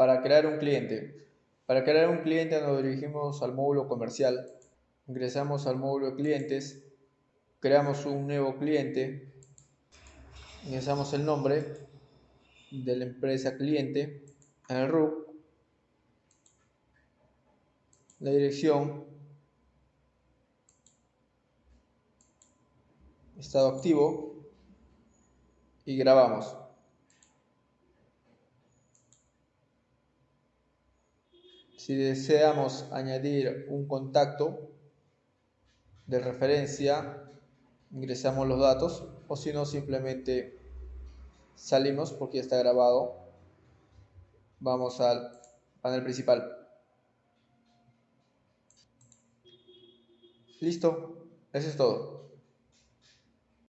Para crear un cliente. Para crear un cliente nos dirigimos al módulo comercial. Ingresamos al módulo de clientes. Creamos un nuevo cliente. Ingresamos el nombre de la empresa cliente en el RUC. La dirección. Estado activo. Y grabamos. Si deseamos añadir un contacto de referencia, ingresamos los datos o si no simplemente salimos porque ya está grabado. Vamos al panel principal. Listo, eso es todo.